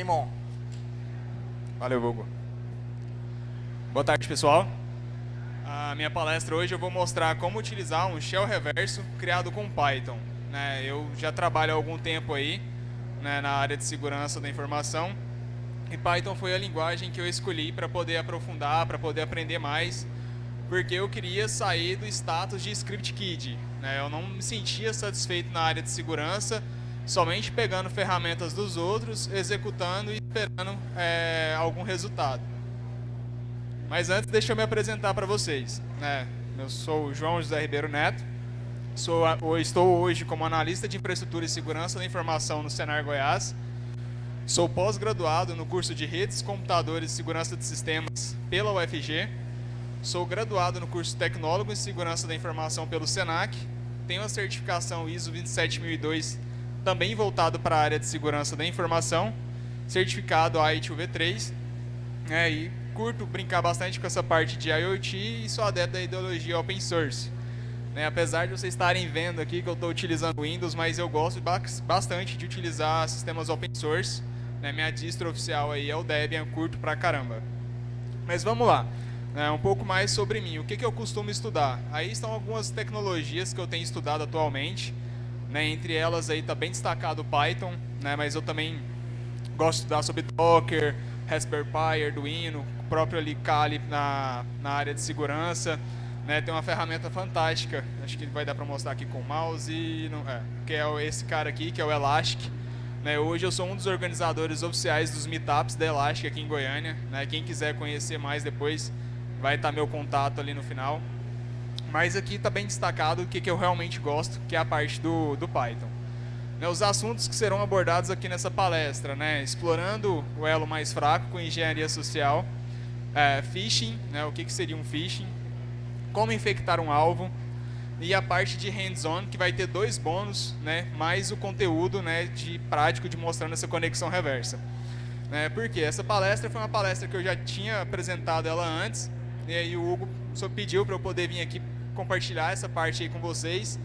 Game on. Valeu, Hugo. Boa tarde, pessoal. A minha palestra hoje eu vou mostrar como utilizar um shell reverso criado com Python. Né? Eu já trabalho há algum tempo aí né, na área de segurança da informação e Python foi a linguagem que eu escolhi para poder aprofundar, para poder aprender mais, porque eu queria sair do status de script kid. Né? Eu não me sentia satisfeito na área de segurança, somente pegando ferramentas dos outros, executando e esperando é, algum resultado. Mas antes, deixa eu me apresentar para vocês. Né? Eu sou o João José Ribeiro Neto, sou, estou hoje como analista de infraestrutura e segurança da informação no Senar Goiás. Sou pós-graduado no curso de Redes, Computadores e Segurança de Sistemas pela UFG. Sou graduado no curso Tecnólogo em Segurança da Informação pelo SENAC. Tenho a certificação ISO 27002, também voltado para a área de segurança da informação. Certificado AIT-UV3. É, e curto brincar bastante com essa parte de IoT e sou adepto da ideologia open source. Né, apesar de vocês estarem vendo aqui que eu estou utilizando Windows, mas eu gosto bastante de utilizar sistemas open source. Né, minha distro oficial aí é o Debian, curto pra caramba. Mas vamos lá, né, um pouco mais sobre mim. O que, que eu costumo estudar? Aí estão algumas tecnologias que eu tenho estudado atualmente. Né, entre elas aí está bem destacado o Python, né, mas eu também gosto de estudar sobre Docker, Raspberry Pi, Arduino, próprio ali Kali na, na área de segurança. Né, tem uma ferramenta fantástica, acho que vai dar para mostrar aqui com o mouse, não, é, que é esse cara aqui, que é o Elastic. Né, hoje eu sou um dos organizadores oficiais dos meetups da Elastic aqui em Goiânia. Né, quem quiser conhecer mais depois, vai estar meu contato ali no final. Mas aqui está bem destacado o que, que eu realmente gosto, que é a parte do, do Python. Né, os assuntos que serão abordados aqui nessa palestra, né, explorando o elo mais fraco com engenharia social, é, phishing, né, o que, que seria um phishing, como infectar um alvo, e a parte de hands-on, que vai ter dois bônus, né, mais o conteúdo né, de prático de mostrando essa conexão reversa. Né, porque essa palestra foi uma palestra que eu já tinha apresentado ela antes, e aí o Hugo só pediu para eu poder vir aqui compartilhar essa parte aí com vocês,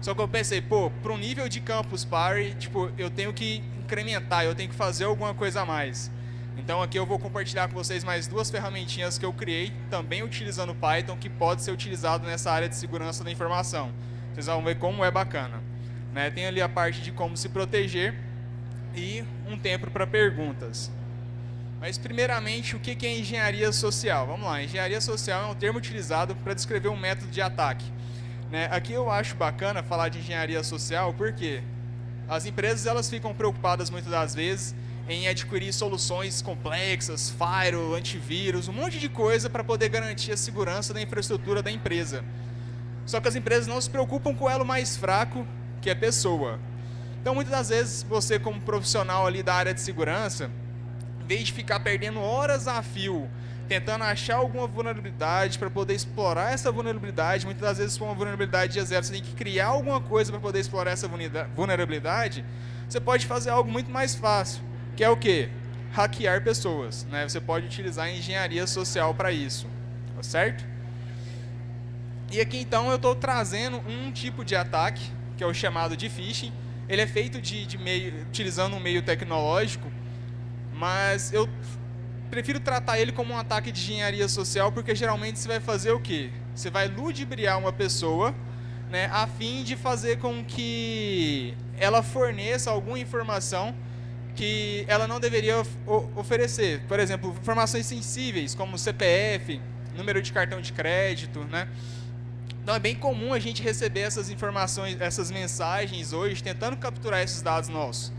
só que eu pensei, pô, para um nível de Campus Party, tipo, eu tenho que incrementar, eu tenho que fazer alguma coisa a mais. Então aqui eu vou compartilhar com vocês mais duas ferramentinhas que eu criei, também utilizando Python, que pode ser utilizado nessa área de segurança da informação. Vocês vão ver como é bacana. Né? Tem ali a parte de como se proteger e um tempo para perguntas. Mas primeiramente, o que é engenharia social? Vamos lá, engenharia social é um termo utilizado para descrever um método de ataque. Né? Aqui eu acho bacana falar de engenharia social porque as empresas elas ficam preocupadas muitas das vezes em adquirir soluções complexas, firewall, antivírus, um monte de coisa para poder garantir a segurança da infraestrutura da empresa. Só que as empresas não se preocupam com o elo mais fraco, que é a pessoa. Então, muitas das vezes, você como profissional ali da área de segurança, vez de ficar perdendo horas a fio tentando achar alguma vulnerabilidade para poder explorar essa vulnerabilidade. Muitas das vezes, se for uma vulnerabilidade de zero, você tem que criar alguma coisa para poder explorar essa vulnerabilidade. Você pode fazer algo muito mais fácil, que é o que? Hackear pessoas. Né? Você pode utilizar a engenharia social para isso, tá certo? E aqui então eu estou trazendo um tipo de ataque, que é o chamado de phishing. Ele é feito de, de meio, utilizando um meio tecnológico, mas eu prefiro tratar ele como um ataque de engenharia social, porque geralmente você vai fazer o quê? Você vai ludibriar uma pessoa, né, a fim de fazer com que ela forneça alguma informação que ela não deveria oferecer. Por exemplo, informações sensíveis, como CPF, número de cartão de crédito, né? Então é bem comum a gente receber essas informações, essas mensagens hoje, tentando capturar esses dados nossos.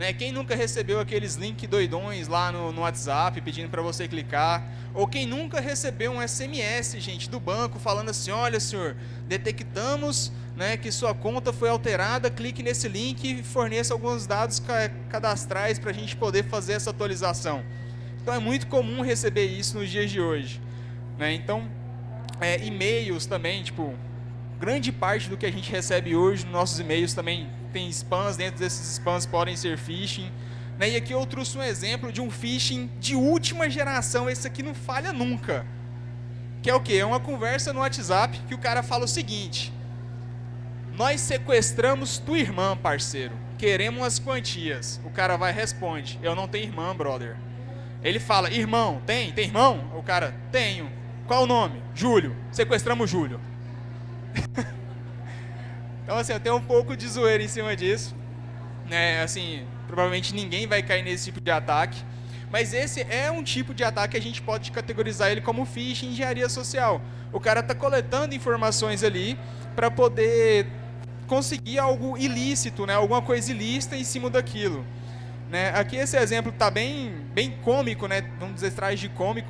Né? Quem nunca recebeu aqueles links doidões lá no, no WhatsApp pedindo para você clicar? Ou quem nunca recebeu um SMS, gente, do banco falando assim, olha senhor, detectamos né, que sua conta foi alterada, clique nesse link e forneça alguns dados cadastrais para a gente poder fazer essa atualização. Então é muito comum receber isso nos dias de hoje. Né? Então, é, e-mails também, tipo, grande parte do que a gente recebe hoje nos nossos e-mails também tem spams, dentro desses spams podem ser phishing. Né? E aqui eu trouxe um exemplo de um phishing de última geração, esse aqui não falha nunca. Que é o quê? É uma conversa no WhatsApp que o cara fala o seguinte, nós sequestramos tua irmã, parceiro. queremos umas quantias. O cara vai e responde, eu não tenho irmã, brother. Ele fala, irmão, tem? Tem irmão? O cara, tenho. Qual o nome? Júlio. Sequestramos Júlio. então, assim, eu tenho um pouco de zoeira em cima disso. Né? Assim, provavelmente ninguém vai cair nesse tipo de ataque. Mas esse é um tipo de ataque que a gente pode categorizar ele como phishing engenharia social. O cara está coletando informações ali para poder conseguir algo ilícito, né? alguma coisa ilícita em cima daquilo. Né? Aqui esse exemplo está bem, bem cômico, né? vamos dizer, traz de cômico,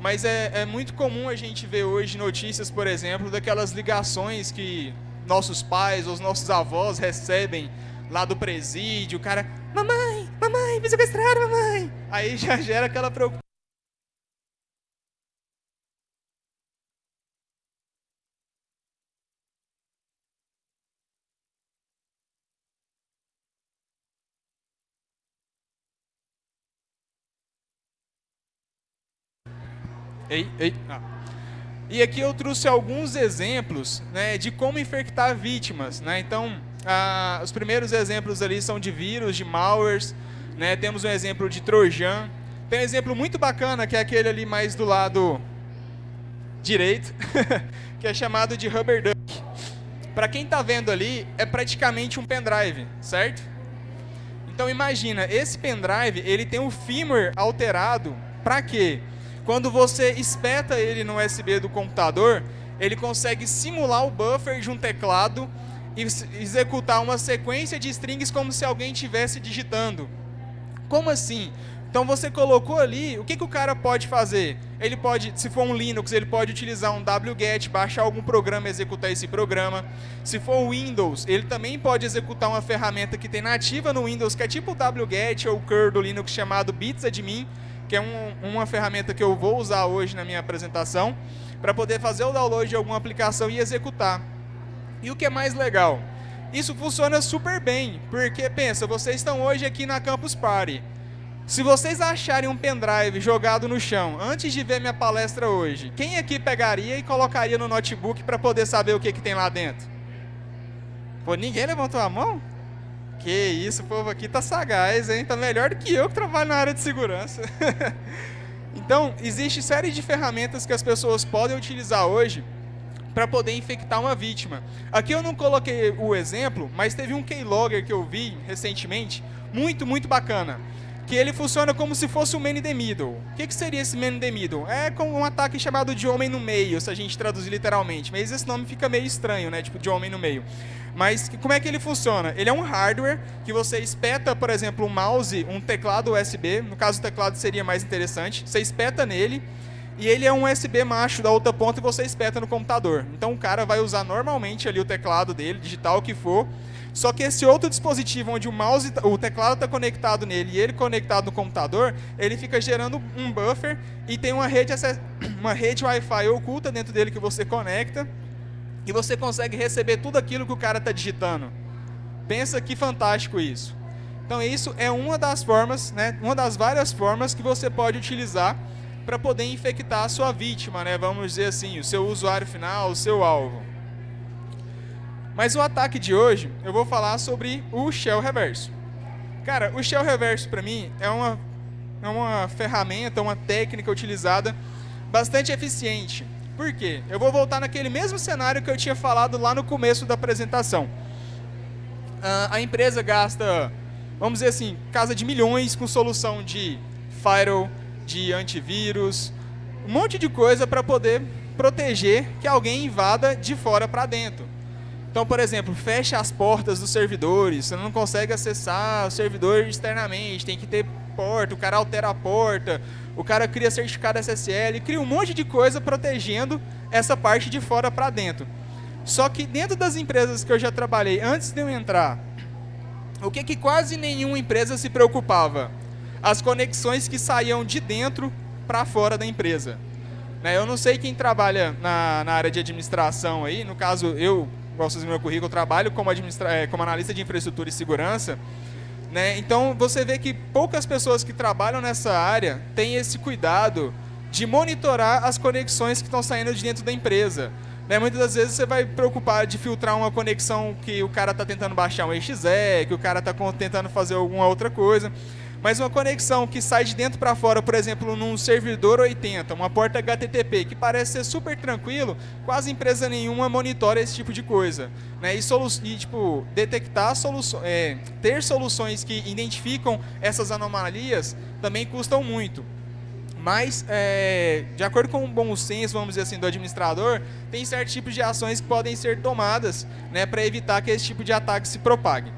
mas é, é muito comum a gente ver hoje notícias, por exemplo, daquelas ligações que nossos pais os nossos avós recebem lá do presídio, o cara, mamãe, mamãe, me sequestraram, mamãe. Aí já gera aquela preocupação. Ei, ei. Ah. E aqui eu trouxe alguns exemplos né, de como infectar vítimas. Né? Então, ah, os primeiros exemplos ali são de vírus, de malwares. Né? Temos um exemplo de Trojan. Tem um exemplo muito bacana, que é aquele ali mais do lado direito, que é chamado de Rubber Duck. Para quem está vendo ali, é praticamente um pendrive, certo? Então imagina, esse pendrive ele tem o firmware alterado para quê? Quando você espeta ele no USB do computador, ele consegue simular o buffer de um teclado e executar uma sequência de strings como se alguém estivesse digitando. Como assim? Então você colocou ali, o que, que o cara pode fazer? Ele pode, se for um Linux, ele pode utilizar um wget, baixar algum programa e executar esse programa. Se for Windows, ele também pode executar uma ferramenta que tem nativa no Windows, que é tipo o wget ou o curl do Linux chamado bitsadmin, que é um, uma ferramenta que eu vou usar hoje na minha apresentação, para poder fazer o download de alguma aplicação e executar. E o que é mais legal? Isso funciona super bem, porque pensa, vocês estão hoje aqui na Campus Party. Se vocês acharem um pendrive jogado no chão antes de ver minha palestra hoje, quem aqui pegaria e colocaria no notebook para poder saber o que, que tem lá dentro? Pô, ninguém levantou a mão? Que isso, o povo aqui tá sagaz, hein? Tá melhor do que eu que trabalho na área de segurança. então, existe série de ferramentas que as pessoas podem utilizar hoje para poder infectar uma vítima. Aqui eu não coloquei o exemplo, mas teve um keylogger que eu vi recentemente, muito, muito bacana que ele funciona como se fosse o man in the middle. O que, que seria esse man in the middle? É como um ataque chamado de homem no meio, se a gente traduzir literalmente. Mas esse nome fica meio estranho, né? Tipo, de homem no meio. Mas como é que ele funciona? Ele é um hardware que você espeta, por exemplo, um mouse, um teclado USB. No caso, o teclado seria mais interessante. Você espeta nele e ele é um USB macho da outra ponta e você espeta no computador. Então o cara vai usar normalmente ali o teclado dele, digital que for, só que esse outro dispositivo, onde o mouse, tá, o teclado está conectado nele e ele conectado no computador, ele fica gerando um buffer e tem uma rede, uma rede Wi-Fi oculta dentro dele que você conecta e você consegue receber tudo aquilo que o cara está digitando. Pensa que fantástico isso. Então isso é uma das formas, né, uma das várias formas que você pode utilizar para poder infectar a sua vítima, né, vamos dizer assim, o seu usuário final, o seu alvo. Mas o ataque de hoje, eu vou falar sobre o shell reverso. Cara, o shell reverso para mim é uma, é uma ferramenta, uma técnica utilizada bastante eficiente. Por quê? Eu vou voltar naquele mesmo cenário que eu tinha falado lá no começo da apresentação. Uh, a empresa gasta, vamos dizer assim, casa de milhões com solução de firewall, de antivírus, um monte de coisa para poder proteger que alguém invada de fora para dentro. Então, por exemplo, fecha as portas dos servidores, você não consegue acessar o servidor externamente, tem que ter porta, o cara altera a porta, o cara cria certificado SSL, cria um monte de coisa protegendo essa parte de fora para dentro. Só que dentro das empresas que eu já trabalhei, antes de eu entrar, o que, que quase nenhuma empresa se preocupava? As conexões que saíam de dentro para fora da empresa. Né, eu não sei quem trabalha na, na área de administração aí, no caso eu igual vocês no meu currículo, eu trabalho como, é, como analista de infraestrutura e segurança. Né? Então, você vê que poucas pessoas que trabalham nessa área têm esse cuidado de monitorar as conexões que estão saindo de dentro da empresa. Né? Muitas das vezes você vai preocupar de filtrar uma conexão que o cara está tentando baixar um EXE, que o cara está tentando fazer alguma outra coisa. Mas uma conexão que sai de dentro para fora, por exemplo, num servidor 80, uma porta HTTP, que parece ser super tranquilo, quase empresa nenhuma monitora esse tipo de coisa. Né? E, solu e tipo, detectar soluções, é, ter soluções que identificam essas anomalias também custam muito. Mas, é, de acordo com o bom senso, vamos dizer assim, do administrador, tem certos tipos de ações que podem ser tomadas né, para evitar que esse tipo de ataque se propague.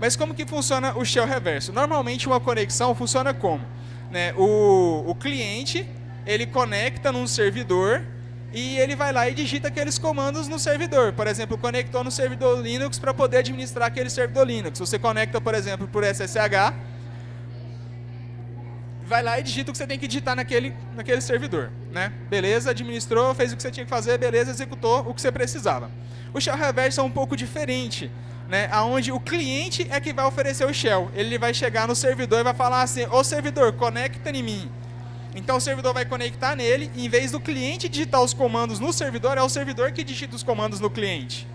Mas como que funciona o shell reverso? Normalmente uma conexão funciona como? Né, o, o cliente, ele conecta num servidor e ele vai lá e digita aqueles comandos no servidor. Por exemplo, conectou no servidor Linux para poder administrar aquele servidor Linux. Você conecta, por exemplo, por SSH, vai lá e digita o que você tem que digitar naquele, naquele servidor. Né? Beleza, administrou, fez o que você tinha que fazer, beleza, executou o que você precisava. O shell reverso é um pouco diferente, né? onde o cliente é que vai oferecer o shell. Ele vai chegar no servidor e vai falar assim, ô servidor, conecta em mim. Então o servidor vai conectar nele, e em vez do cliente digitar os comandos no servidor, é o servidor que digita os comandos no cliente.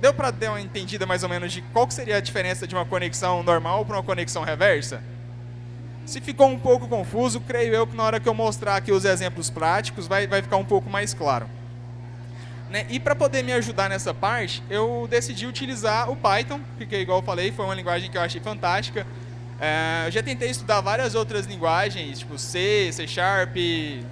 Deu para dar uma entendida mais ou menos de qual seria a diferença de uma conexão normal para uma conexão reversa? Se ficou um pouco confuso, creio eu que na hora que eu mostrar aqui os exemplos práticos, vai, vai ficar um pouco mais claro. Né? E para poder me ajudar nessa parte, eu decidi utilizar o Python, porque igual eu falei, foi uma linguagem que eu achei fantástica. É, eu já tentei estudar várias outras linguagens, tipo C, C Sharp,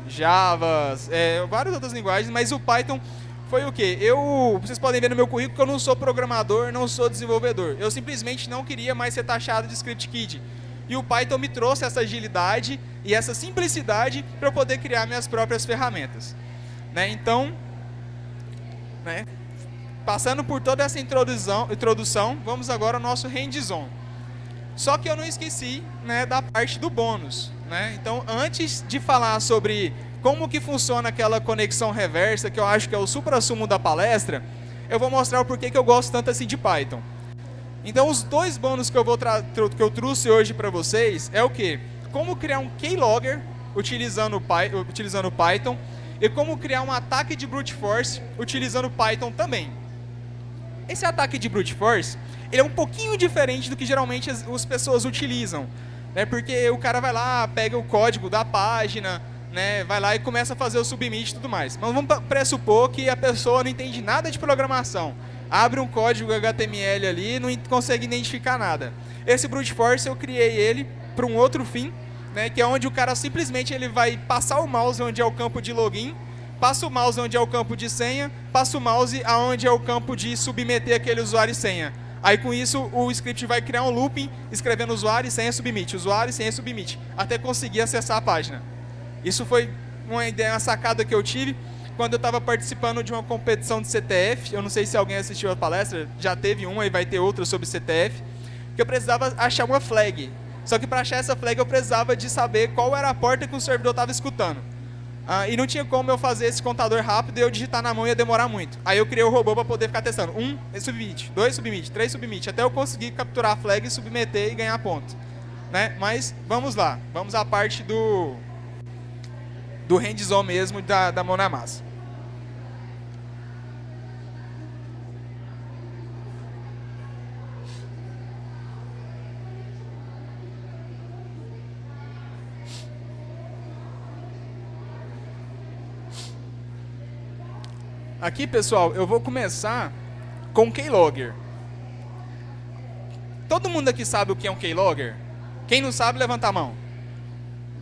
Java, é, várias outras linguagens, mas o Python foi o quê? Eu, vocês podem ver no meu currículo que eu não sou programador, não sou desenvolvedor. Eu simplesmente não queria mais ser taxado de script kid. E o Python me trouxe essa agilidade e essa simplicidade para eu poder criar minhas próprias ferramentas. Né? Então, né? passando por toda essa introdução, introdução vamos agora ao nosso hands-on. Só que eu não esqueci né, da parte do bônus. Né? Então, antes de falar sobre como que funciona aquela conexão reversa, que eu acho que é o supra-sumo da palestra, eu vou mostrar o porquê que eu gosto tanto assim de Python. Então, os dois bônus que eu, vou que eu trouxe hoje para vocês é o que? Como criar um keylogger utilizando, utilizando Python e como criar um ataque de brute force utilizando Python também. Esse ataque de brute force ele é um pouquinho diferente do que geralmente as, as pessoas utilizam. Né? Porque o cara vai lá, pega o código da página, né, vai lá e começa a fazer o submit e tudo mais. Mas vamos pressupor que a pessoa não entende nada de programação abre um código HTML ali e não consegue identificar nada. Esse brute force eu criei ele para um outro fim, né, que é onde o cara simplesmente ele vai passar o mouse onde é o campo de login, passa o mouse onde é o campo de senha, passa o mouse aonde é o campo de submeter aquele usuário e senha. Aí com isso o script vai criar um looping escrevendo usuário e senha submit, usuário e senha submit, até conseguir acessar a página. Isso foi uma ideia, uma sacada que eu tive quando eu estava participando de uma competição de CTF, eu não sei se alguém assistiu a palestra, já teve uma e vai ter outra sobre CTF, que eu precisava achar uma flag. Só que para achar essa flag eu precisava de saber qual era a porta que o servidor estava escutando. Ah, e não tinha como eu fazer esse contador rápido e eu digitar na mão ia demorar muito. Aí eu criei o robô para poder ficar testando. Um submit, dois submit, três submit, até eu conseguir capturar a flag, submeter e ganhar ponto. Né? Mas vamos lá, vamos à parte do, do hands-on mesmo da, da mão na massa. Aqui, pessoal, eu vou começar com Keylogger. Todo mundo aqui sabe o que é um Keylogger? Quem não sabe, levanta a mão.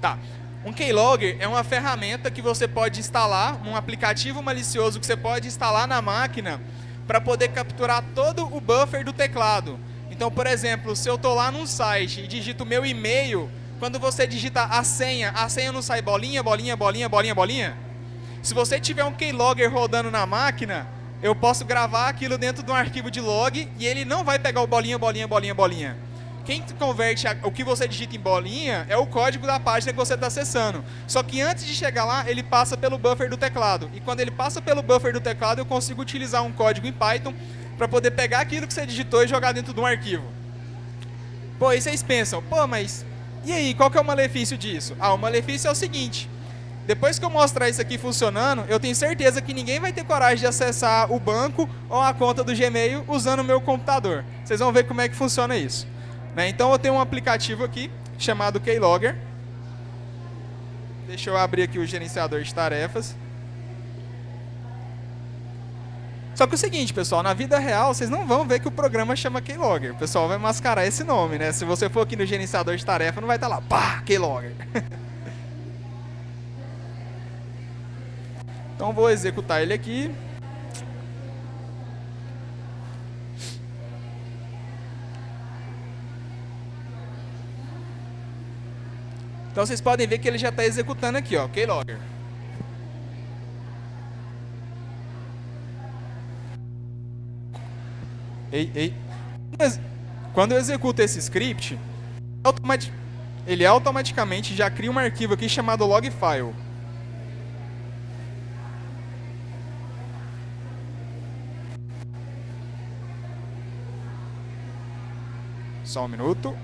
Tá. Um Keylogger é uma ferramenta que você pode instalar, um aplicativo malicioso que você pode instalar na máquina para poder capturar todo o buffer do teclado. Então, por exemplo, se eu estou lá num site e digito meu e-mail, quando você digita a senha, a senha não sai bolinha, bolinha, bolinha, bolinha, bolinha? Se você tiver um keylogger rodando na máquina, eu posso gravar aquilo dentro de um arquivo de log e ele não vai pegar o bolinha, bolinha, bolinha, bolinha. Quem converte a, o que você digita em bolinha é o código da página que você está acessando. Só que antes de chegar lá, ele passa pelo buffer do teclado. E quando ele passa pelo buffer do teclado, eu consigo utilizar um código em Python para poder pegar aquilo que você digitou e jogar dentro de um arquivo. Pô, e vocês pensam, pô, mas e aí, qual que é o malefício disso? Ah, o malefício é o seguinte, Depois que eu mostrar isso aqui funcionando, eu tenho certeza que ninguém vai ter coragem de acessar o banco ou a conta do Gmail usando o meu computador. Vocês vão ver como é que funciona isso. Né? Então eu tenho um aplicativo aqui chamado Keylogger. Deixa eu abrir aqui o gerenciador de tarefas. Só que é o seguinte, pessoal, na vida real, vocês não vão ver que o programa chama Keylogger. O pessoal vai mascarar esse nome, né? Se você for aqui no gerenciador de tarefa, não vai estar lá, pá, Keylogger. então vou executar ele aqui. Então vocês podem ver que ele já está executando aqui, ó, Keylogger. Ei, ei. Quando eu executo esse script, ele automaticamente já cria um arquivo aqui chamado logfile. Só um minuto.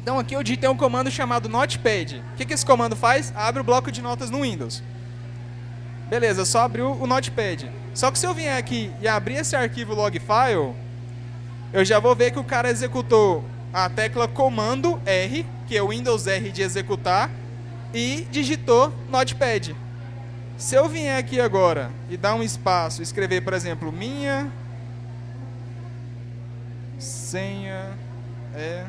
Então aqui eu digitei um comando chamado Notepad. O que, que esse comando faz? Abre o bloco de notas no Windows. Beleza, só abriu o Notepad. Só que se eu vier aqui e abrir esse arquivo logfile, eu já vou ver que o cara executou a tecla comando R, que é o Windows R de executar, e digitou Notepad. Se eu vier aqui agora e dar um espaço, escrever, por exemplo, minha senha é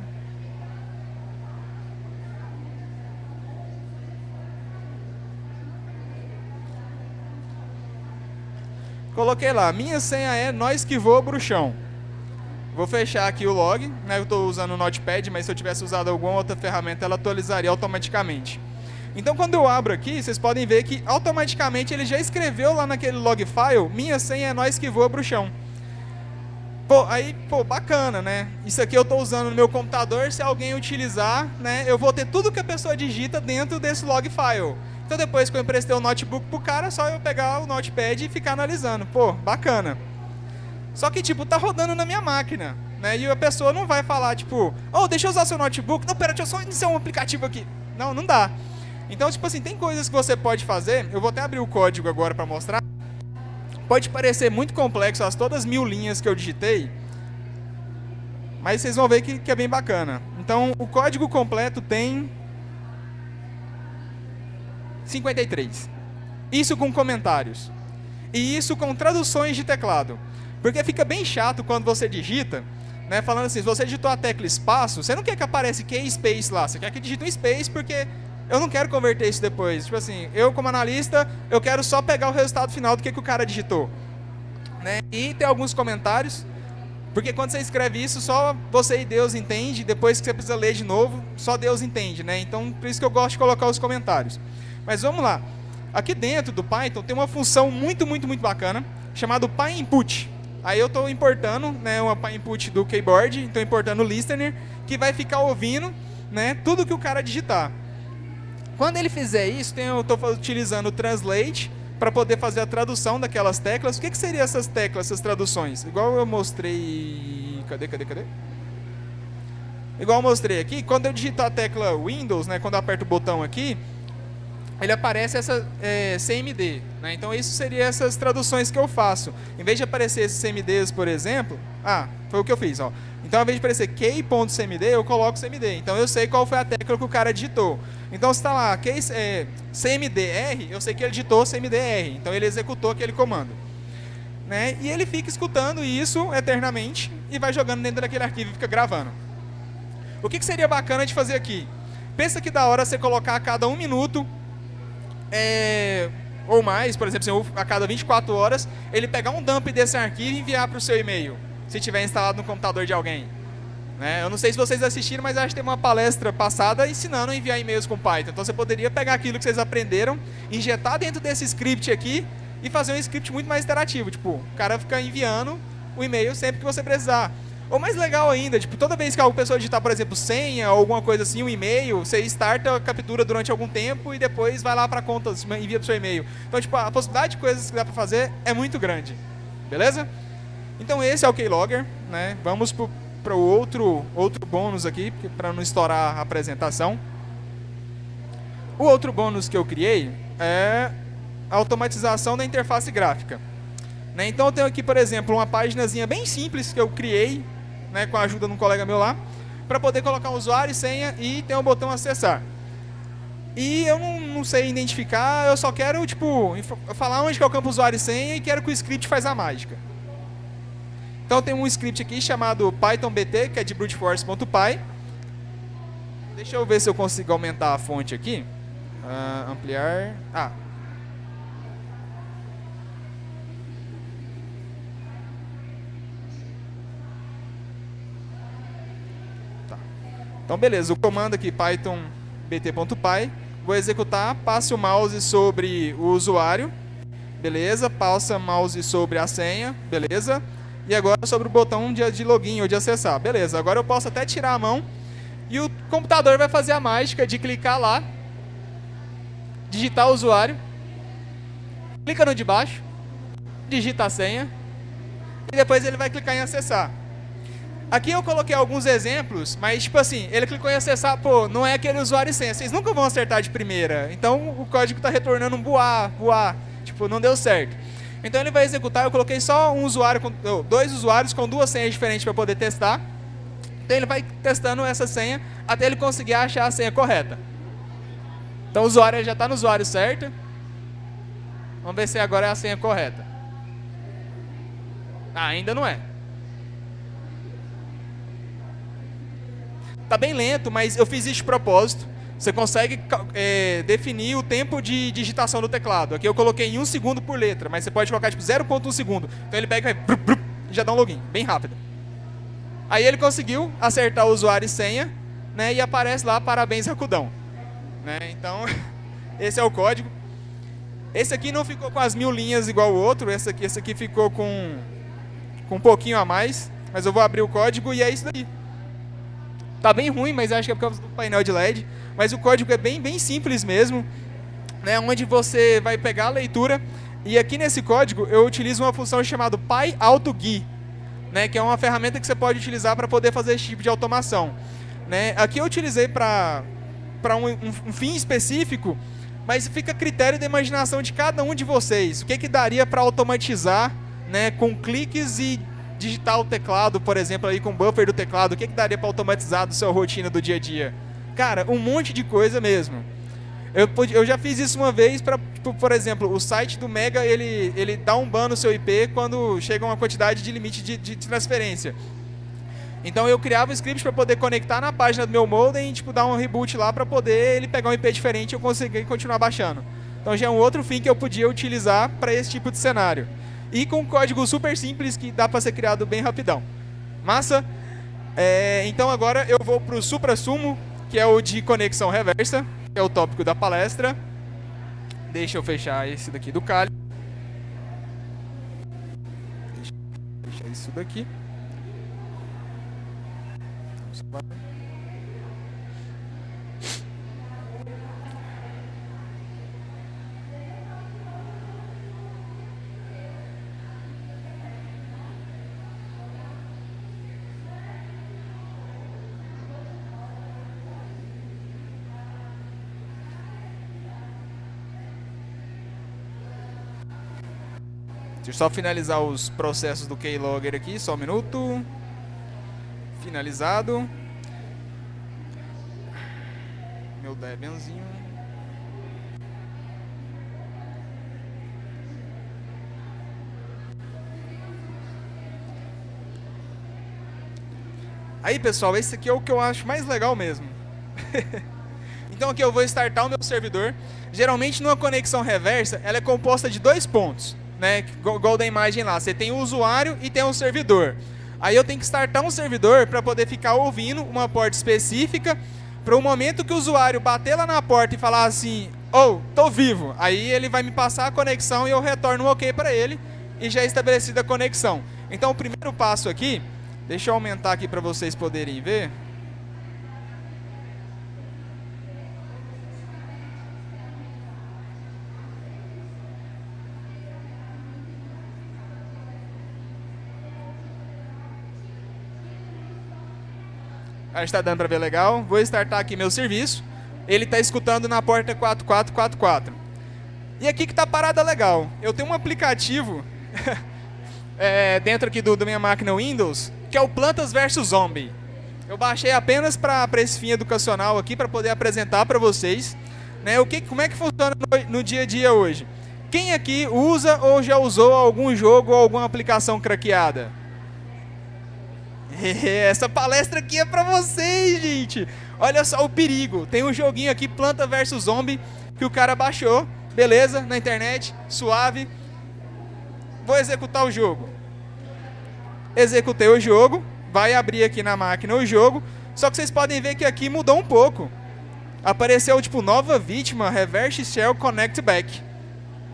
Coloquei lá, minha senha é nós que voa bruxão. Vou fechar aqui o log, né? Eu estou usando o Notepad, mas se eu tivesse usado alguma outra ferramenta, ela atualizaria automaticamente. Então, quando eu abro aqui, vocês podem ver que automaticamente ele já escreveu lá naquele log file, minha senha é nós que voa bruxão. Pô, aí, pô, bacana, né? Isso aqui eu estou usando no meu computador, se alguém utilizar, né, eu vou ter tudo que a pessoa digita dentro desse log file. Então depois que eu emprestei o notebook pro cara, é só eu pegar o notepad e ficar analisando. Pô, bacana. Só que, tipo, tá rodando na minha máquina. Né? E a pessoa não vai falar, tipo, oh, deixa eu usar seu notebook. Não, pera, deixa eu só iniciar um aplicativo aqui. Não, não dá. Então, tipo assim, tem coisas que você pode fazer. Eu vou até abrir o código agora para mostrar. Pode parecer muito complexo as todas as mil linhas que eu digitei. Mas vocês vão ver que, que é bem bacana. Então, o código completo tem 53. Isso com comentários. E isso com traduções de teclado. Porque fica bem chato quando você digita, né, falando assim, se você digitou a tecla espaço, você não quer que apareça key space lá, você quer que digite um space porque eu não quero converter isso depois. Tipo assim, eu como analista, eu quero só pegar o resultado final do que, que o cara digitou. Né? E tem alguns comentários, porque quando você escreve isso, só você e Deus entende, depois que você precisa ler de novo, só Deus entende. Né? Então, por isso que eu gosto de colocar os comentários. Mas vamos lá. Aqui dentro do Python tem uma função muito, muito, muito bacana, chamada PyInput. Aí eu estou importando né, uma PyInput do keyboard, estou importando o listener, que vai ficar ouvindo né, tudo que o cara digitar. Quando ele fizer isso, tem, eu estou utilizando o Translate para poder fazer a tradução daquelas teclas. O que, que seriam essas teclas, essas traduções? Igual eu mostrei... Cadê, cadê, cadê? Igual eu mostrei aqui, quando eu digitar a tecla Windows, né, quando eu aperto o botão aqui, ele aparece essa é, CMD. Né? Então, isso seria essas traduções que eu faço. Em vez de aparecer esses CMDs, por exemplo... Ah, foi o que eu fiz. Ó. Então, ao invés de aparecer key.cmd, eu coloco CMD. Então, eu sei qual foi a tecla que o cara digitou. Então, se está lá key, é, CMDR, eu sei que ele digitou CMDR. Então, ele executou aquele comando. Né? E ele fica escutando isso eternamente e vai jogando dentro daquele arquivo e fica gravando. O que, que seria bacana de fazer aqui? Pensa que da hora você colocar a cada um minuto é, ou mais, por exemplo, a cada 24 horas, ele pegar um dump desse arquivo e enviar para o seu e-mail, se tiver instalado no computador de alguém. Né? Eu não sei se vocês assistiram, mas acho que tem uma palestra passada ensinando a enviar e-mails com Python. Então você poderia pegar aquilo que vocês aprenderam, injetar dentro desse script aqui e fazer um script muito mais interativo. Tipo, o cara fica enviando o e-mail sempre que você precisar. Ou mais legal ainda, tipo, toda vez que a pessoa digitar, por exemplo, senha ou alguma coisa assim, um e-mail, você starta captura durante algum tempo e depois vai lá para a conta, envia para o seu e-mail. Então, tipo, a possibilidade de coisas que dá para fazer é muito grande. Beleza? Então esse é o Keylogger, né? Vamos para o outro, outro bônus aqui, para não estourar a apresentação. O outro bônus que eu criei é a automatização da interface gráfica. Né? Então eu tenho aqui, por exemplo, uma páginazinha bem simples que eu criei né, com a ajuda de um colega meu lá, para poder colocar usuário e senha e ter um botão acessar. E eu não, não, sei identificar, eu só quero, tipo, falar onde que é o campo usuário e senha e quero que o script faz a mágica. Então tem um script aqui chamado pythonbt, que é de bruteforce.py. Deixa eu ver se eu consigo aumentar a fonte aqui. Uh, ampliar. Ah. Tá. Então beleza, o comando aqui python bt.py, vou executar, passe o mouse sobre o usuário, beleza, passa mouse sobre a senha, beleza, e agora sobre o botão de, de login ou de acessar, beleza, agora eu posso até tirar a mão e o computador vai fazer a mágica de clicar lá digitar o usuário, clica no de baixo, digita a senha e depois ele vai clicar em acessar. Aqui eu coloquei alguns exemplos, mas tipo assim, ele clicou em acessar, pô, não é aquele usuário e senha, vocês nunca vão acertar de primeira. Então o código está retornando um boa, boa, tipo, não deu certo. Então ele vai executar, eu coloquei só um usuário, com, dois usuários com duas senhas diferentes para poder testar. Então ele vai testando essa senha até ele conseguir achar a senha correta. Então o usuário já está no usuário certo. Vamos ver se agora é a senha correta. Ah, ainda não é. Está bem lento, mas eu fiz isso de propósito. Você consegue é, definir o tempo de digitação do teclado. Aqui eu coloquei em 1 segundo por letra, mas você pode colocar tipo 0.1 segundo. Então ele pega e já dá um login, bem rápido. Aí ele conseguiu acertar o usuário e senha, né, e aparece lá, parabéns, Racudão. Né? Então, esse é o código. Esse aqui não ficou com as mil linhas igual o outro, esse aqui, esse aqui ficou com, com um pouquinho a mais, mas eu vou abrir o código e é isso daí. Tá bem ruim, mas acho que é por causa do painel de LED, mas o código é bem, bem simples mesmo, né, onde você vai pegar a leitura, e aqui nesse código eu utilizo uma função chamada PyAutoGui, né, que é uma ferramenta que você pode utilizar para poder fazer esse tipo de automação. Né? Aqui eu utilizei para um, um, um, fim específico, mas fica a critério da imaginação de cada um de vocês. O que, que daria para automatizar né, com cliques e digitar o teclado, por exemplo, aí com o buffer do teclado, o que, que daria para automatizar do seu rotina do dia a dia? Cara, um monte de coisa mesmo. Eu, eu já fiz isso uma vez para, tipo, por exemplo, o site do Mega, ele, ele dá um ban no seu IP quando chega uma quantidade de limite de, de transferência. Então eu criava um script para poder conectar na página do meu modem e tipo, dar um reboot lá para poder ele pegar um IP diferente e eu conseguir continuar baixando. Então já é um outro fim que eu podia utilizar para esse tipo de cenário. E com um código super simples que dá para ser criado bem rapidão. Massa? É, então agora eu vou para o supra-sumo, que é o de conexão reversa, que é o tópico da palestra. Deixa eu fechar esse daqui do Kali. Deixa eu fechar isso daqui. Deixa eu só finalizar os processos do Keylogger aqui, só um minuto. Finalizado. Meu Debianzinho. Aí, pessoal, esse aqui é o que eu acho mais legal mesmo. então aqui eu vou startar o meu servidor. Geralmente, numa conexão reversa, ela é composta de dois pontos né, igual da imagem lá. Você tem o usuário e tem o servidor. Aí eu tenho que startar um servidor para poder ficar ouvindo uma porta específica para o momento que o usuário bater lá na porta e falar assim, oh, tô vivo. Aí ele vai me passar a conexão e eu retorno um ok para ele e já é estabelecida a conexão. Então o primeiro passo aqui, deixa eu aumentar aqui para vocês poderem ver. Acho que está dando para ver legal. Vou startar aqui meu serviço. Ele está escutando na porta 4444. E aqui que está a parada legal. Eu tenho um aplicativo é, dentro aqui do, da minha máquina Windows, que é o Plantas vs Zombie. Eu baixei apenas para esse fim educacional aqui, para poder apresentar para vocês. Né, o que, como é que funciona no, no dia a dia hoje. Quem aqui usa ou já usou algum jogo ou alguma aplicação craqueada? Essa palestra aqui é para vocês, gente. Olha só o perigo. Tem um joguinho aqui, Planta vs Zombie, que o cara baixou. Beleza, na internet, suave. Vou executar o jogo. Executei o jogo. Vai abrir aqui na máquina o jogo. Só que vocês podem ver que aqui mudou um pouco. Apareceu tipo nova vítima, Reverse Shell Connect Back.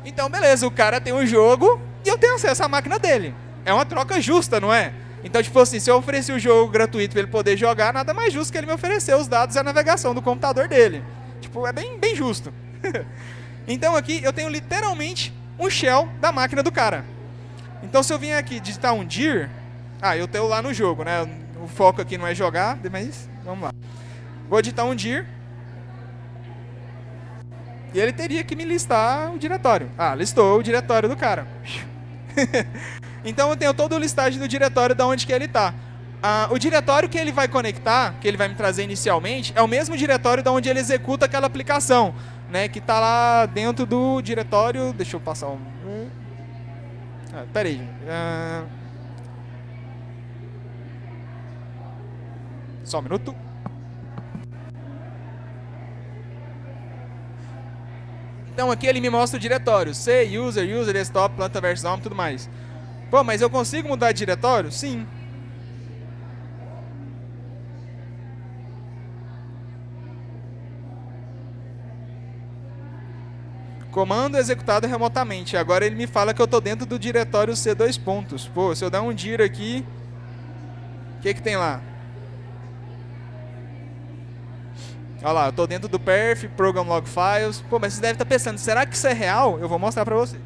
Então, beleza, o cara tem um jogo e eu tenho acesso à máquina dele. É uma troca justa, não é? Então, tipo assim, se eu ofereci o jogo gratuito para ele poder jogar, nada mais justo que ele me oferecer os dados e a navegação do computador dele. Tipo, é bem, bem justo. então aqui eu tenho literalmente um shell da máquina do cara. Então se eu vim aqui digitar um dir, ah, eu tenho lá no jogo, né? O foco aqui não é jogar, mas vamos lá. Vou digitar um dir. E ele teria que me listar o diretório. Ah, listou o diretório do cara. Então eu tenho toda a listagem do diretório de onde que ele está. Ah, o diretório que ele vai conectar, que ele vai me trazer inicialmente, é o mesmo diretório de onde ele executa aquela aplicação, né, que está lá dentro do diretório. Deixa eu passar um. Ah, peraí. Ah, só um minuto. Então aqui ele me mostra o diretório, C, user, user, desktop, planta versão, tudo mais. Pô, mas eu consigo mudar de diretório? Sim. Comando executado remotamente. Agora ele me fala que eu estou dentro do diretório C2 pontos. Pô, se eu dar um dir aqui, o que, que tem lá? Olha lá, eu estou dentro do perf, program log files. Pô, mas você deve estar tá pensando, será que isso é real? Eu vou mostrar para você.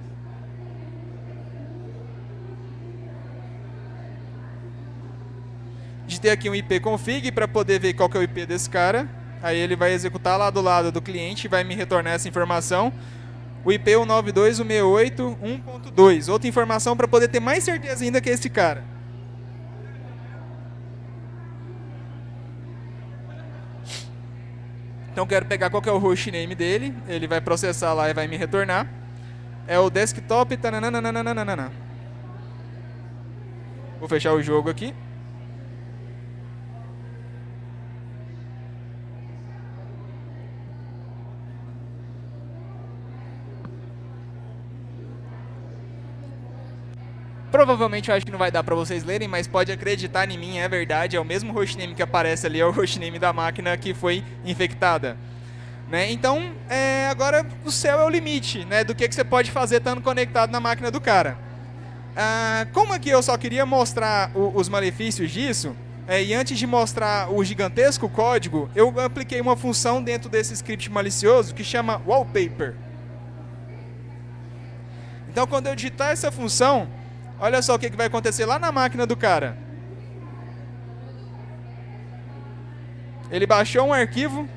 Digitei aqui um IP config para poder ver qual que é o IP desse cara. Aí ele vai executar lá do lado do cliente e vai me retornar essa informação. O IP 192.168.1.2. Outra informação para poder ter mais certeza ainda que é esse cara. Então quero pegar qual que é o hostname dele. Ele vai processar lá e vai me retornar. É o desktop. Tananana. Vou fechar o jogo aqui. Provavelmente eu acho que não vai dar para vocês lerem, mas pode acreditar em mim, é verdade, é o mesmo hostname que aparece ali, é o hostname da máquina que foi infectada. Né? Então, é, agora o céu é o limite né, do que, que você pode fazer estando conectado na máquina do cara. Ah, como aqui eu só queria mostrar o, os malefícios disso, é, e antes de mostrar o gigantesco código, eu apliquei uma função dentro desse script malicioso que chama wallpaper. Então, quando eu digitar essa função, Olha só o que, vai acontecer lá na máquina do cara. Ele baixou um arquivo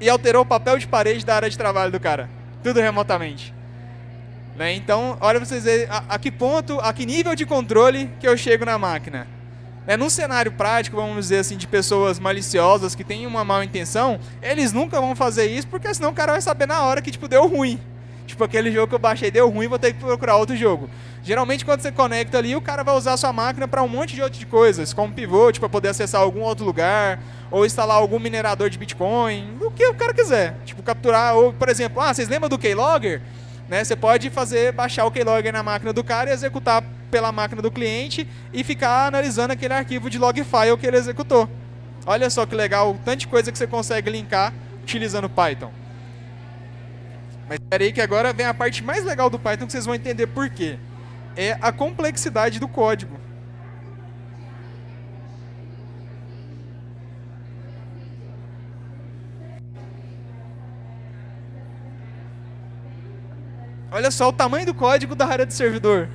e alterou o papel de parede da área de trabalho do cara. Tudo remotamente. Né? Então, olha vocês verem a, a, que ponto, a que nível de controle que eu chego na máquina. Né? Num cenário prático, vamos dizer assim, de pessoas maliciosas que têm uma má intenção, eles nunca vão fazer isso, porque senão o cara vai saber na hora que tipo, deu ruim. Tipo, aquele jogo que eu baixei deu ruim, vou ter que procurar outro jogo. Geralmente, quando você conecta ali, o cara vai usar a sua máquina para um monte de outras coisas, como pivot, para poder acessar algum outro lugar, ou instalar algum minerador de Bitcoin, o que o cara quiser. Tipo, capturar, ou, por exemplo, ah, vocês lembram do Keylogger? Né, você pode fazer, baixar o Keylogger na máquina do cara e executar pela máquina do cliente e ficar analisando aquele arquivo de log file que ele executou. Olha só que legal, tanta coisa que você consegue linkar utilizando Python. Mas aí que agora vem a parte mais legal do Python que vocês vão entender por quê. É a complexidade do código. Olha só o tamanho do código da área de servidor.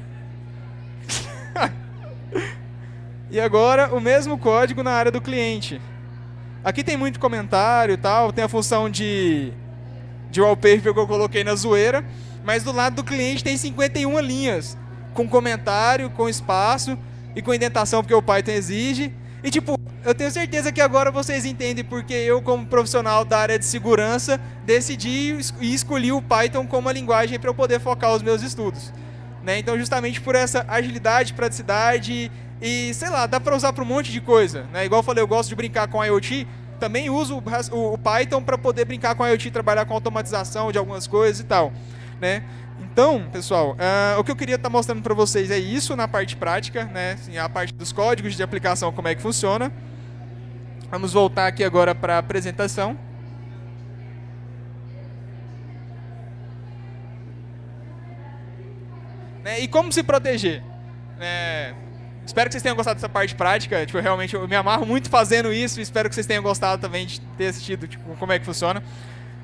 E agora o mesmo código na área do cliente. Aqui tem muito comentário e tal, tem a função de, de wallpaper que eu coloquei na zoeira, mas do lado do cliente tem 51 linhas, com comentário, com espaço e com indentação, porque o Python exige. E tipo, eu tenho certeza que agora vocês entendem porque eu, como profissional da área de segurança, decidi e escolhi o Python como a linguagem para eu poder focar os meus estudos. Né? Então, justamente por essa agilidade, praticidade e, sei lá, dá para usar para um monte de coisa. Né? Igual eu falei, eu gosto de brincar com IoT, também uso o, Python para poder brincar com IoT, trabalhar com automatização de algumas coisas e tal. Né? Então, pessoal, uh, o que eu queria estar tá mostrando para vocês é isso na parte prática, né? Assim, a parte dos códigos de aplicação, como é que funciona. Vamos voltar aqui agora para a apresentação. Né? E como se proteger? É, espero que vocês tenham gostado dessa parte prática. Tipo, realmente eu me amarro muito fazendo isso. Espero que vocês tenham gostado também de ter assistido tipo, como é que funciona.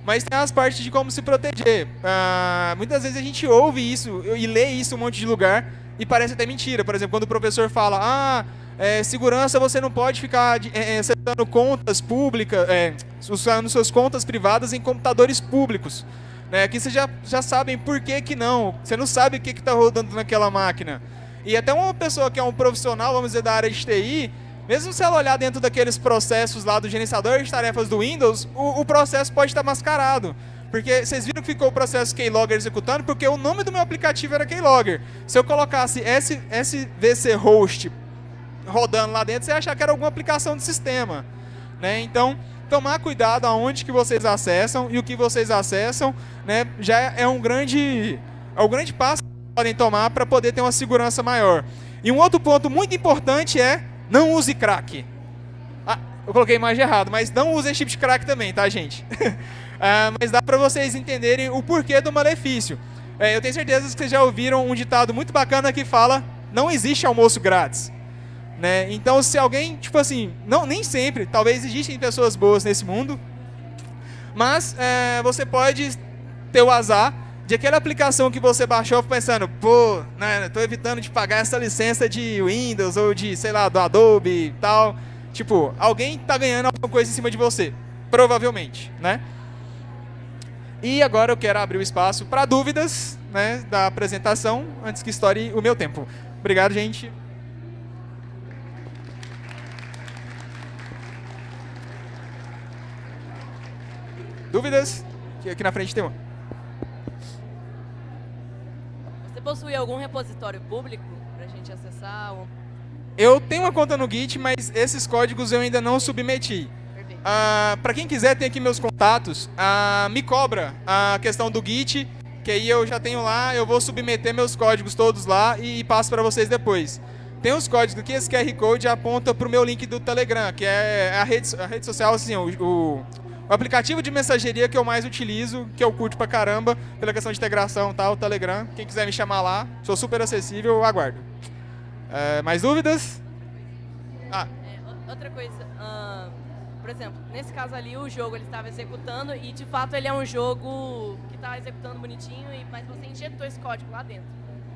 Mas tem as partes de como se proteger. Ah, muitas vezes a gente ouve isso e lê isso um monte de lugar e parece até mentira. Por exemplo, quando o professor fala, ah, é, segurança você não pode ficar é, é acessando contas públicas, é, usando suas contas privadas em computadores públicos. Né? Aqui vocês já, já sabem por que, que não. Você não sabe o que está rodando naquela máquina. E até uma pessoa que é um profissional, vamos dizer, da área de TI, mesmo se ela olhar dentro daqueles processos lá do gerenciador de tarefas do Windows, o, o processo pode estar mascarado. Porque vocês viram que ficou o processo keylogger executando, porque o nome do meu aplicativo era keylogger. Se eu colocasse SVC host rodando lá dentro, você ia achar que era alguma aplicação de sistema. Né? Então, tomar cuidado aonde que vocês acessam e o que vocês acessam né, já é um grande, é um grande passo podem tomar para poder ter uma segurança maior. E um outro ponto muito importante é não use crack. Ah, eu coloquei a imagem errado, mas não use chip de crack também, tá, gente? ah, mas dá para vocês entenderem o porquê do malefício. É, eu tenho certeza que vocês já ouviram um ditado muito bacana que fala não existe almoço grátis. Né? Então, se alguém, tipo assim, não, nem sempre, talvez existem pessoas boas nesse mundo, mas é, você pode ter o azar de aquela aplicação que você baixou pensando, pô, né, tô evitando de pagar essa licença de Windows ou de, sei lá, do Adobe e tal. Tipo, alguém tá ganhando alguma coisa em cima de você, provavelmente, né? E agora eu quero abrir o espaço para dúvidas, né, da apresentação, antes que estoure o meu tempo. Obrigado, gente. Dúvidas? Aqui na frente tem uma. Você possui algum repositório público para a gente acessar? Eu tenho uma conta no Git, mas esses códigos eu ainda não submeti. Ah, para quem quiser, tem aqui meus contatos. Ah, me cobra a questão do Git, que aí eu já tenho lá, eu vou submeter meus códigos todos lá e passo para vocês depois. Tem os códigos que esse QR Code aponta para o meu link do Telegram, que é a rede, a rede social, assim, o, o o aplicativo de mensageria que eu mais utilizo, que eu curto pra caramba, pela questão de integração tal, o Telegram. Quem quiser me chamar lá, sou super acessível, eu aguardo. É, mais dúvidas? Ah. É, outra coisa, uh, por exemplo, nesse caso ali o jogo ele estava executando e de fato ele é um jogo que está executando bonitinho, mas você injetou esse código lá dentro,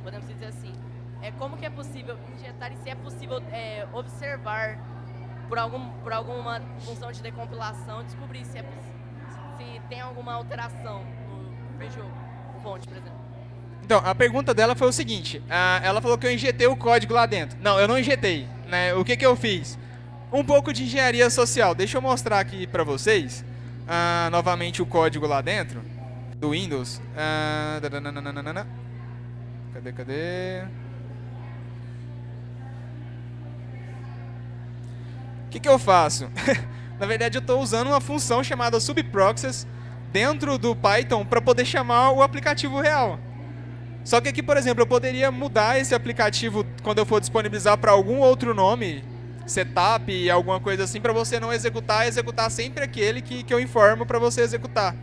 podemos dizer assim. É, como que é possível injetar e se é possível é, observar por, algum, por alguma função de decompilação, descobrir se, é, se tem alguma alteração no no fonte, por exemplo. Então, a pergunta dela foi o seguinte, ela falou que eu injetei o código lá dentro. Não, eu não injetei. Né? O que, que eu fiz? Um pouco de engenharia social. Deixa eu mostrar aqui para vocês, novamente o código lá dentro, do Windows. Uh, cadê, cadê? Que, que eu faço? Na verdade, eu estou usando uma função chamada subproxies dentro do Python para poder chamar o aplicativo real. Só que aqui, por exemplo, eu poderia mudar esse aplicativo quando eu for disponibilizar para algum outro nome, setup, alguma coisa assim, para você não executar, executar sempre aquele que, que eu informo para você executar.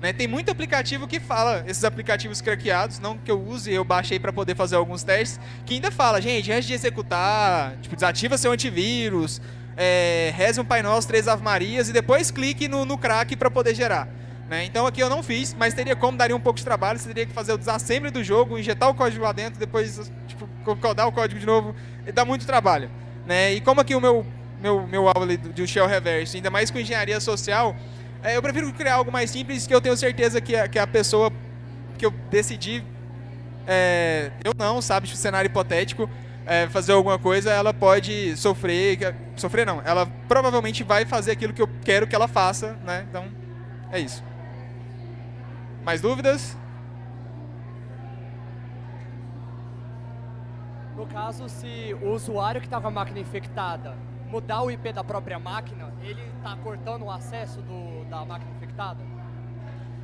Né? Tem muito aplicativo que fala, esses aplicativos craqueados, não que eu use, eu baixei para poder fazer alguns testes, que ainda fala, gente, antes de executar, tipo, desativa seu antivírus, é, reze um Pai Nosso, três Ave Marias e depois clique no, no crack para poder gerar. Né? Então aqui eu não fiz, mas teria como, daria um pouco de trabalho, você teria que fazer o desassembly do jogo, injetar o código lá dentro, depois tipo, codar o código de novo, dá muito trabalho. Né? E como aqui o meu, meu, meu aula de Shell Reverso, ainda mais com engenharia social, é, eu prefiro criar algo mais simples que eu tenho certeza que a, que a pessoa que eu decidi, é, eu não, sabe, cenário hipotético, é, fazer alguma coisa, ela pode sofrer, sofrer não, ela provavelmente vai fazer aquilo que eu quero que ela faça, né? Então, é isso. Mais dúvidas? No caso, se o usuário que está com a máquina infectada mudar o IP da própria máquina, ele está cortando o acesso do, da máquina infectada?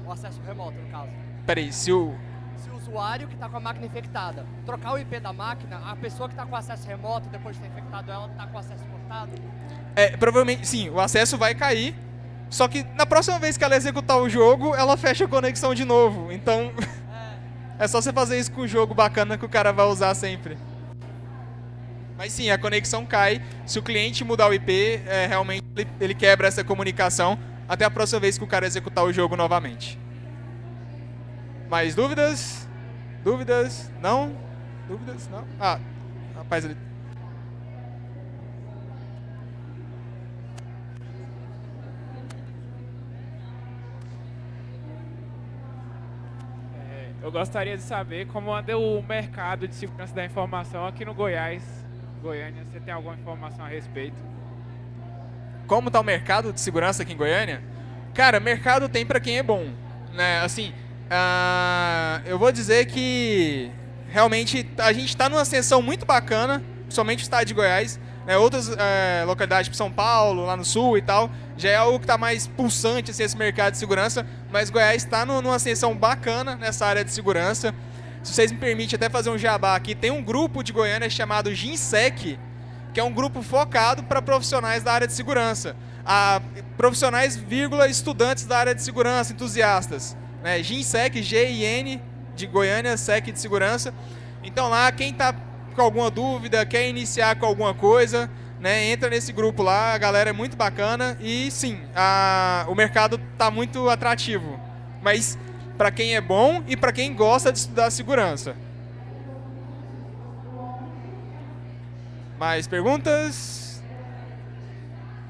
O acesso remoto, no caso. Peraí, se o... Se o usuário que está com a máquina infectada trocar o IP da máquina, a pessoa que está com acesso remoto, depois de ter infectado ela, está com acesso cortado? É, provavelmente, sim, o acesso vai cair, só que na próxima vez que ela executar o jogo, ela fecha a conexão de novo. Então, é, é só você fazer isso com um jogo bacana que o cara vai usar sempre. Mas sim, a conexão cai. Se o cliente mudar o IP, é, realmente ele, ele, quebra essa comunicação até a próxima vez que o cara executar o jogo novamente. Mais dúvidas? Dúvidas? Não? Dúvidas? Não? Ah, rapaz ali. É, eu gostaria de saber como anda o mercado de segurança da informação aqui no Goiás Goiânia. Você tem alguma informação a respeito? Como está o mercado de segurança aqui em Goiânia? Cara, mercado tem para quem é bom. Né? Assim, uh, eu vou dizer que realmente a gente está numa ascensão muito bacana, somente o estado de Goiás. Né? Outras uh, localidades, tipo São Paulo, lá no sul e tal, já é algo que está mais pulsante assim, esse mercado de segurança, mas Goiás está numa ascensão bacana nessa área de segurança se vocês me permitem até fazer um jabá aqui, tem um grupo de Goiânia chamado GINSEC, que é um grupo focado para profissionais da área de segurança. A, profissionais, vírgula, estudantes da área de segurança, entusiastas. Né? GINSEC, G-I-N, de Goiânia, SEC de segurança. Então lá, quem está com alguma dúvida, quer iniciar com alguma coisa, né, entra nesse grupo lá, a galera é muito bacana e sim, a, o mercado está muito atrativo. Mas para quem é bom e para quem gosta de estudar segurança. Mais perguntas?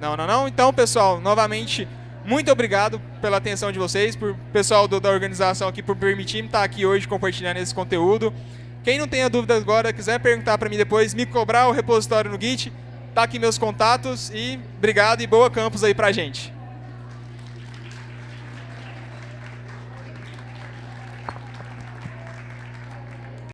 Não, não, não. Então, pessoal, novamente, muito obrigado pela atenção de vocês, por pessoal do, da organização aqui por permitir me estar aqui hoje compartilhando esse conteúdo. Quem não tenha dúvidas agora, quiser perguntar para mim depois, me cobrar o repositório no Git, tá aqui meus contatos e obrigado e boa campus aí pra gente.